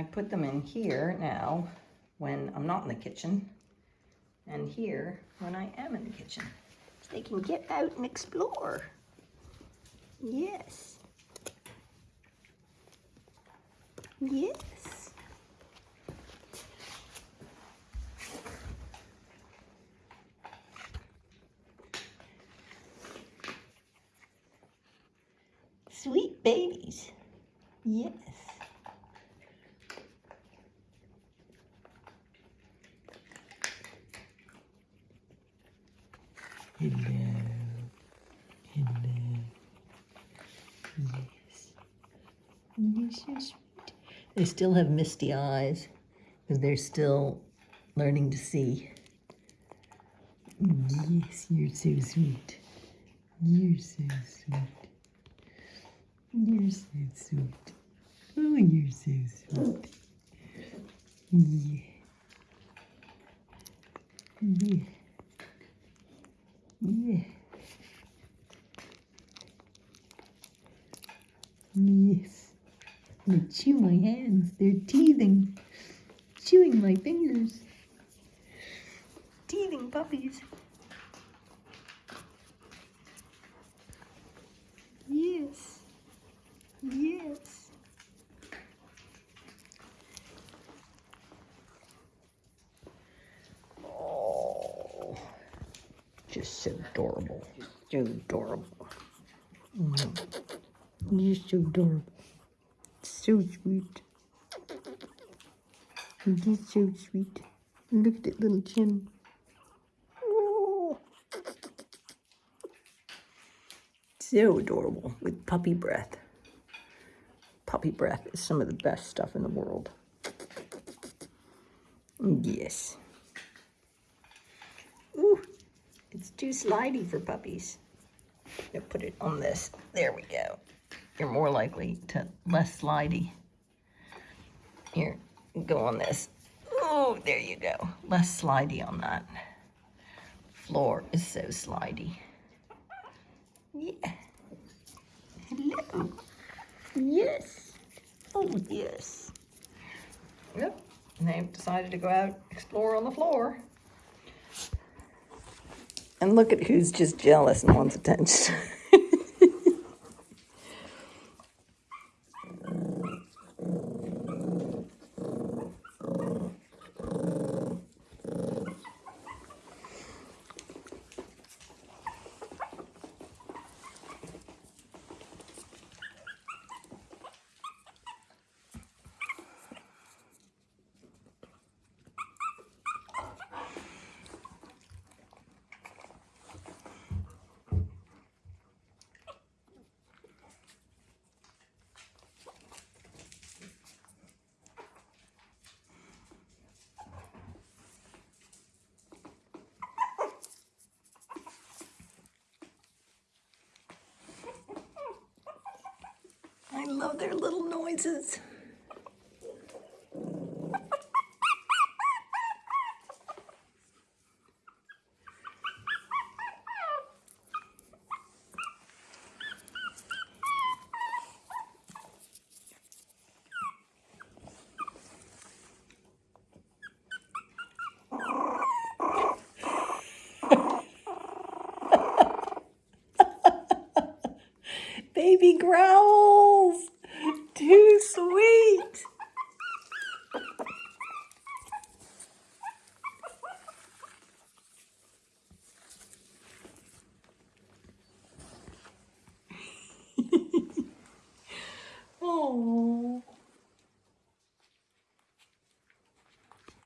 I put them in here now when I'm not in the kitchen and here when I am in the kitchen. So they can get out and explore. Yes. Yes. Sweet babies. Yes. Hello. Hello. Yes. You're so sweet. They still have misty eyes because they're still learning to see. Yes, you're so sweet. You're so sweet. You're so sweet. Oh, you're so sweet. Yeah. Yeah. Yes. They chew my hands. They're teething. Chewing my fingers. Teething puppies. Yes. Yes. Oh. Just so adorable. So adorable. Mm. You're so adorable. So sweet. You're so sweet. Look at that little chin. So adorable with puppy breath. Puppy breath is some of the best stuff in the world. Yes. Ooh, it's too slidey for puppies. I'm put it on this. There we go. You're more likely to less slidey. Here, go on this. Oh, there you go. Less slidey on that. Floor is so slidey. Yeah. Hello. Yes. Oh, yes. Yep. And they've decided to go out explore on the floor. And look at who's just jealous and wants attention. I love their little noises. Baby growl sweet.